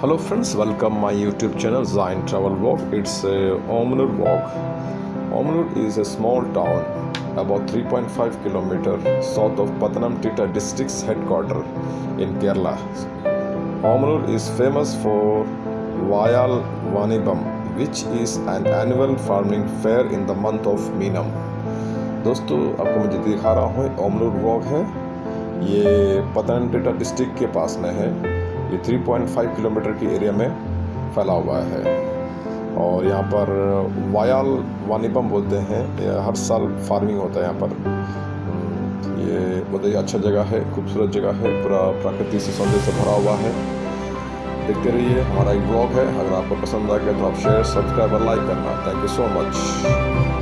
Hello friends welcome my YouTube channel जाइन travel walk it's Omalloor walk Omalloor is a small town about 3.5 kilometre south of Pathanamthitta district headquarter in Kerala Omalloor is famous for Vayal वानीबम which is an annual farming fair in the month of Meenam दोस्तों, आपको मुझे दिखा रहा हूँ Omalloor walk है। ये पतनम theta district के पास में है। ये 3.5 किलोमीटर की एरिया में फैला हुआ है। और यहाँ पर वायाल वानीपम बोलते हैं। हर साल फ़ार्मिंग होता है यहाँ पर। ये बहुत ही अच्छा जगह है, खूबसूरत जगह है, पूरा प्राकृतिक से सौंदर्य से भरा हुआ है। देखते रहिए, हमारा एक ब्लॉग है। अगर आपको पसंद आ गया तो आप शेयर सब्सक्राइब और लाइक करना। Thank you so much